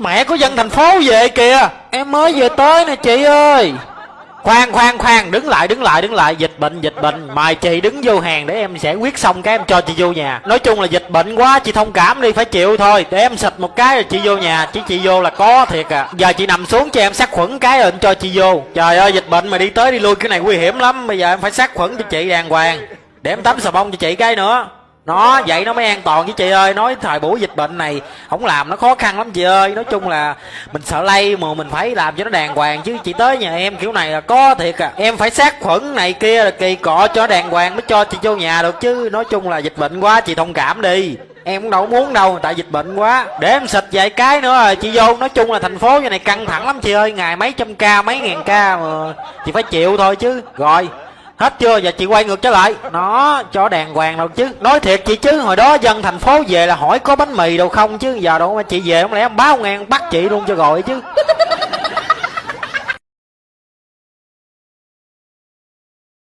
Mẹ có dân thành phố về kìa. Em mới về tới nè chị ơi. Khoan khoan khoan. Đứng lại đứng lại đứng lại. Dịch bệnh dịch bệnh. Mời chị đứng vô hàng để em sẽ quyết xong cái em cho chị vô nhà. Nói chung là dịch bệnh quá, chị thông cảm đi, phải chịu thôi. Để em xịt một cái rồi chị vô nhà. Chứ chị vô là có thiệt à. Giờ chị nằm xuống cho em sát khuẩn cái rồi em cho chị vô. Trời ơi, dịch bệnh mà đi tới đi lui cái này nguy hiểm lắm. Bây giờ em phải sát khuẩn cho chị đàng hoàng. Để em tắm xà bông cho chị cái nữa nó vậy nó mới an toàn với chị ơi. Nói thời buổi dịch bệnh này, không làm nó khó khăn lắm chị ơi. Nói chung là mình sợ lây mà mình phải làm cho nó đàng hoàng chứ. Chị tới nhà em kiểu này là có thiệt à. Em phải sát khuẩn này kia là kỳ cọ cho đàng hoàng, mới cho chị vô nhà được chứ. Nói chung là dịch bệnh quá, chị thông cảm đi. Em cũng đâu muốn đâu, tại dịch bệnh quá. Để em xịt vài cái nữa rồi chị vô. Nói chung là thành phố như này căng thẳng lắm chị ơi. Ngày mấy trăm ca, mấy ngàn ca mà chị phải chịu thôi chứ. Rồi hết chưa? Giờ chị quay ngược trở lại. Nó cho đàng hoàng đâu chứ. Nói thiệt chị chứ hồi đó dân thành phố về là hỏi có bánh mì đâu không chứ. Giờ đâu mà chị về không lẽ ông báo ngang bắt chị luôn cho gọi chứ